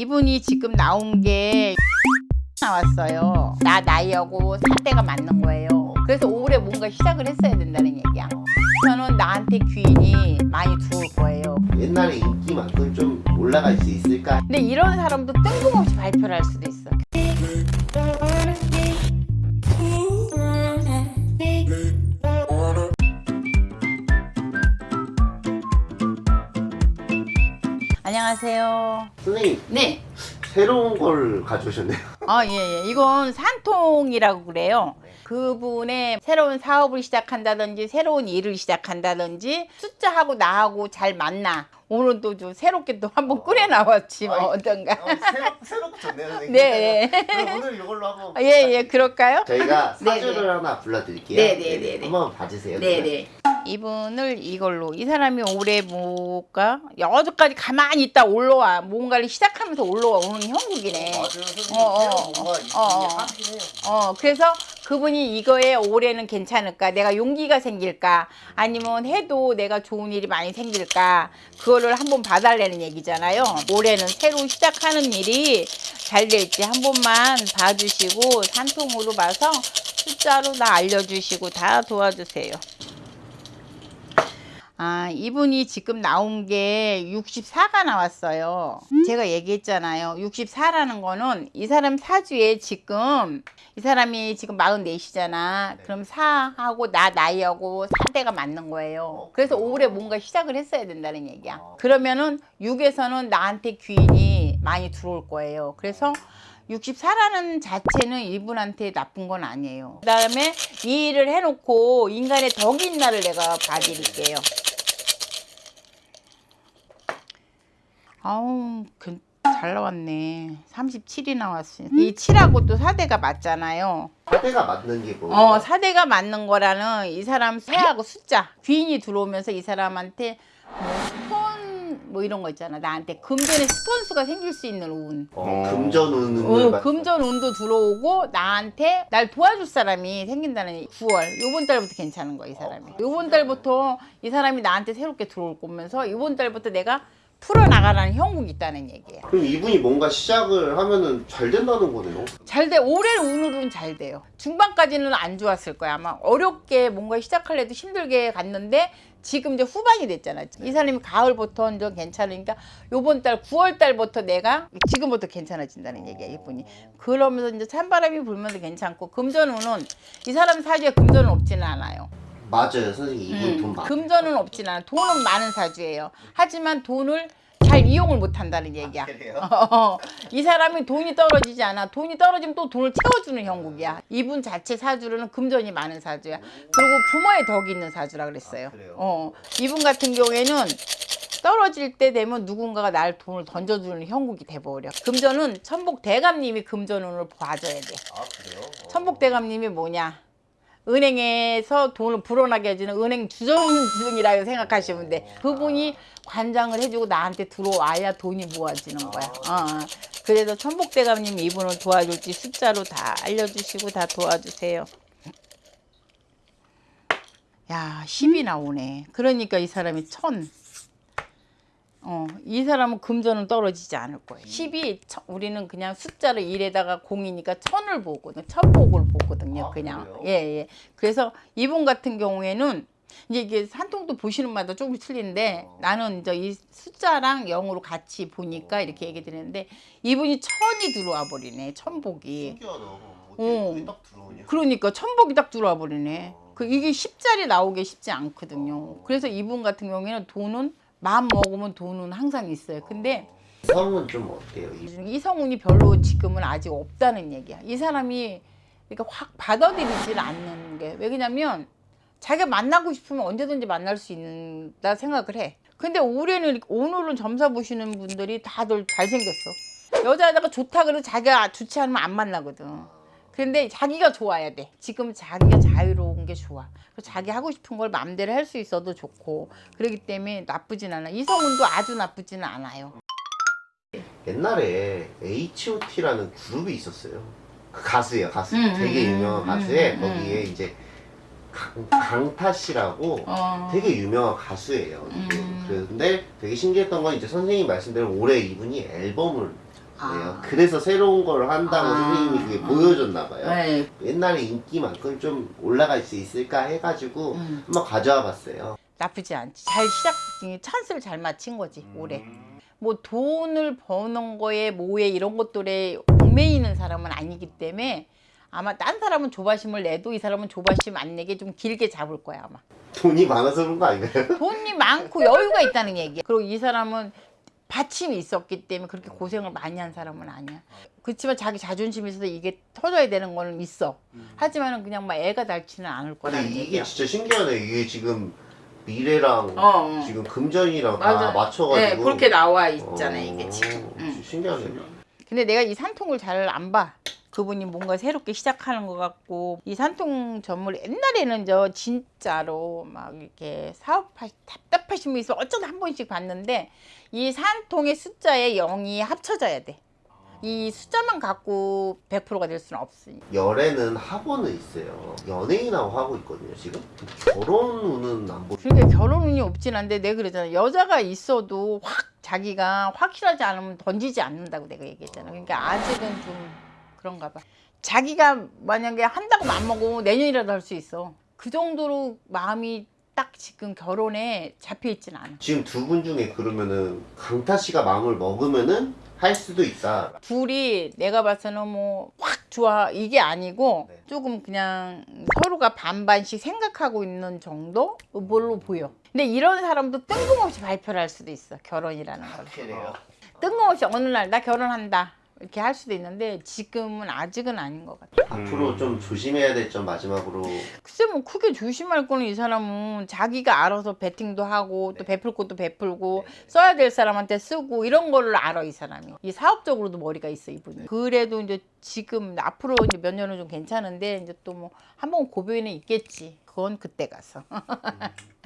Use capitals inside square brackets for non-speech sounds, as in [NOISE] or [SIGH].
이분이 지금 나온 게 나왔어요. 나 나이하고 상대가 맞는 거예요. 그래서 올해 뭔가 시작을 했어야 된다는 얘기야. 저는 나한테 귀인이 많이 들어올 거예요. 옛날에 인기만큼 좀 올라갈 수 있을까? 근데 이런 사람도 뜬금없이 발표를 할 수도 있어. 안녕하세요. 선생님 네. 새로운 걸 가져오셨네요. 아, 예, 예. 이건 산통이라고 그래요. 그분의 새로운 사업을 시작한다든지 새로운 일을 시작한다든지 숫자하고 나하고 잘 맞나. 오늘 또좀 새롭게 또 한번 끓여 나왔지 뭐 어떤가. 어, 새롭고 좋네요, 선생님. 네. 그럼 오늘 이걸로 한번. [LAUGHS] 아, 예, 예, 그럴까요? 저희가 네, 사주를 네. 하나 불러드릴게요. 네, 네, 네, 네. 한번 봐주세요. 네네. 이분을 이걸로 이 사람이 올해 뭐가 여기까지 가만히 있다 올라와 뭔가를 시작하면서 올라오는 형국이네. 맞아요, 선생님. 어, 어, 어, 이- 어. 해요. 어 그래서 그분이 이거에 올해는 괜찮을까 내가 용기가 생길까 아니면 해도 내가 좋은 일이 많이 생길까 그거를 한번 봐달라는 얘기잖아요 올해는 새로 시작하는 일이 잘 될지 한 번만 봐주시고 산통으로 봐서 숫자로 다 알려주시고 다 도와주세요 아, 이분이 지금 나온 게 64가 나왔어요. 제가 얘기했잖아요. 64라는 거는 이 사람 사주에 지금 이 사람이 지금 44이잖아. 그럼 4하고 나 나이하고 4대가 맞는 거예요. 그래서 올해 뭔가 시작을 했어야 된다는 얘기야. 그러면은 6에서는 나한테 귀인이 많이 들어올 거예요. 그래서 64라는 자체는 이분한테 나쁜 건 아니에요. 그 다음에 이 일을 해놓고 인간의 덕인 날을 내가 봐드릴게요. 아우, 그- 잘 나왔네. 37이 나왔어요. 이 7하고 또 4대가 맞잖아요. 사대가 맞는 게 뭐? 어, 4대가 맞는 거라는 이 사람 새하고 숫자. 귀인이 들어오면서 이 사람한테 뭐 스폰 뭐 이런 거 있잖아. 나한테 금전의 스폰수가 생길 수 있는 운. 어, 금전 운을 어, 말- 금전 운도 들어오고 나한테 날 도와줄 사람이 생긴다는 9월 요번 달부터 괜찮은 거야 이 사람이 요번 달부터 이 사람이 나한테 새롭게 들어올 거면서 요번 달부터 내가 풀어나가라는 형국이 있다는 얘기예요. 그럼 이분이 뭔가 시작을 하면은 잘 된다는 거네요. 잘돼 올해 운으로는 잘 돼요. 중반까지는 안 좋았을 거야 아마 어렵게 뭔가 시작하려도 힘들게 갔는데 지금 이제 후반이 됐잖아 이 사람이 가을부터 이제 괜찮으니까 요번 달 9월 달부터 내가 지금부터 괜찮아진다는 얘기야 이분이. 그러면서 이제 찬바람이 불면서 괜찮고 금전운은 이 사람 사주에 금전은 없지는 않아요 맞아요, 선생님. 이분 음, 돈 많. 금전은 없진 않아 돈은 많은 사주예요 하지만 돈을 잘 이용을 못 한다는 얘기야 그래요? [LAUGHS] 어, 이 사람이 돈이 떨어지지 않아. 돈이 떨어지면 또 돈을 채워주는 형국이야. 이분 자체 사주로는 금전이 많은 사주야. 그리고 부모의 덕이 있는 사주라 그랬어요. 아, 그래요? 어, 이분 같은 경우에는 떨어질 때 되면 누군가가 날 돈을 던져주는 형국이 돼버려. 금전은 천복 대감님이 금전운을 봐줘야 돼. 아 그래요? 천복 대감님이 뭐냐? 은행에서 돈을 불어나게 해주는 은행 주정중이라고 생각하시면 돼. 그분이 관장을 해주고 나한테 들어와야 돈이 모아지는 거야. 어, 어. 그래서 천복대감님 이분을 도와줄지 숫자로 다 알려주시고 다 도와주세요. 야, 10이 나오네. 그러니까 이 사람이 천. 어, 이 사람은 금전은 떨어지지 않을 거예요. 10이 우리는 그냥 숫자를 1에다가 공이니까 천을 보거든. 천복을 보거든요. 아, 그냥. 그래요? 예, 예. 그래서 이분 같은 경우에는 이제 이게 산통도 보시는 마다 조금 틀린데 어. 나는 이제 이 숫자랑 영으로 같이 보니까 이렇게 얘기 드리는데 이분이 천이 들어와 버리네. 천복이. 신기하다. 어. 들어오냐? 그러니까 천복이 딱 들어와 버리네. 그 이게 10짜리 나오기 쉽지 않거든요. 그래서 이분 같은 경우에는 돈은 마음 먹으면 돈은 항상 있어요. 근데 성은 좀 어때요? 이- 이성운이 별로 지금은 아직 없다는 얘기야. 이 사람이 그러니까 확 받아들이질 않는 게 왜냐면 자기가 만나고 싶으면 언제든지 만날 수 있다 생각을 해. 근데 올해는 오늘은 점사 보시는 분들이 다들 잘생겼어. 여자애가 좋다 그래도 자기가 좋지 않으면 안 만나거든. 근데 자기가 좋아야 돼. 지금 자기가 자유로운 게 좋아. 자기 하고 싶은 걸 마음대로 할 수 있어도 좋고 그렇기 때문에 나쁘진 않아. 이성운도 아주 나쁘지는 않아요. 옛날에 H.O.T.라는 그룹이 있었어요. 그 가수예요, 가수. 음, 되게 음, 유명한 음, 가수에 음, 거기에 이제 강, 강타 씨라고 어. 되게 유명한 가수예요. 음. 그런데 되게 신기했던 건 이제 선생님 말씀대로 올해 이분이 앨범을 아. 그래서 새로운 걸 한다고 아. 선생님이 그게 보여줬나 봐요. 네. 옛날에 인기만큼 좀 올라갈 수 있을까 해가지고 음. 한번 가져와 봤어요. 나쁘지 않지. 잘 시작, 찬스를 잘 맞힌 거지, 올해. 뭐 돈을 버는 거에 뭐에 이런 것들에 얽매이는 사람은 아니기 때문에 아마 딴 사람은 조바심을 내도 이 사람은 조바심 안 내게 좀 길게 잡을 거야 아마 돈이 많아서 그런 거 아닌가요? 돈이 많고 여유가 있다는 얘기야 그리고 이 사람은 받침이 있었기 때문에 그렇게 고생을 많이 한 사람은 아니야 그렇지만 자기 자존심이 있어서 이게 터져야 되는 거는 있어 하지만 은 그냥 막 애가 닳지는 않을 근데 거라는 이게 얘기야 진짜 신기하네. 이게 지금 미래랑 어, 어. 지금 금전이랑 맞아. 다 맞춰가지고 네, 그렇게 나와 있잖아 요 이게 어, 지금 응. 신기하네. 근데 내가 이 산통을 잘 안 봐. 그분이 뭔가 새롭게 시작하는 것 같고 이 산통 전물 옛날에는 저 진짜로 막 이렇게 사업하 답답하신 분 있어 어쩌다 한 번씩 봤는데 이 산통의 숫자에 0이 합쳐져야 돼. 이 숫자만 갖고 100%가 될 수는 없으니. 열애는 학원은 있어요. 연예인하고 하고 있거든요, 지금. 결혼 운은 안 보. 그러니까 결혼 운이 없진 않은데 내가 그러잖아. 여자가 있어도 확 자기가 확실하지 않으면 던지지 않는다고 내가 얘기했잖아. 그러니까 아직은 좀 그런가 봐. 자기가 만약에 한다고 맘먹으면 내년이라도 할 수 있어. 그 정도로 마음이 딱 지금 결혼에 잡혀 있진 않아. 지금 두 분 중에 그러면은 강타 씨가 마음을 먹으면은 할 수도 있다. 둘이 내가 봐서는 뭐 확 좋아 이게 아니고 네. 조금 그냥 서로가 반반씩 생각하고 있는 정도 뭘로 보여. 근데 이런 사람도 뜬금없이 발표를 할 수도 있어 결혼이라는 걸. 그래요. 뜬금없이 어느 날 나 결혼한다 이렇게 할 수도 있는데 지금은 아직은 아닌 것 같아. 앞으로 좀 조심해야 될 점 마지막으로 글쎄 뭐 크게 조심할 거는 이 사람은 자기가 알아서 베팅도 하고 또 베풀 것도 베풀고 써야 될 사람한테 쓰고 이런 거를 알아 이 사람이. 이 사업적으로도 머리가 있어 이분이. 그래도 이제 지금 앞으로 이제 몇 년은 좀 괜찮은데 이제 또 뭐 한 번 고비는 있겠지. 그건 그때 가서. [LAUGHS]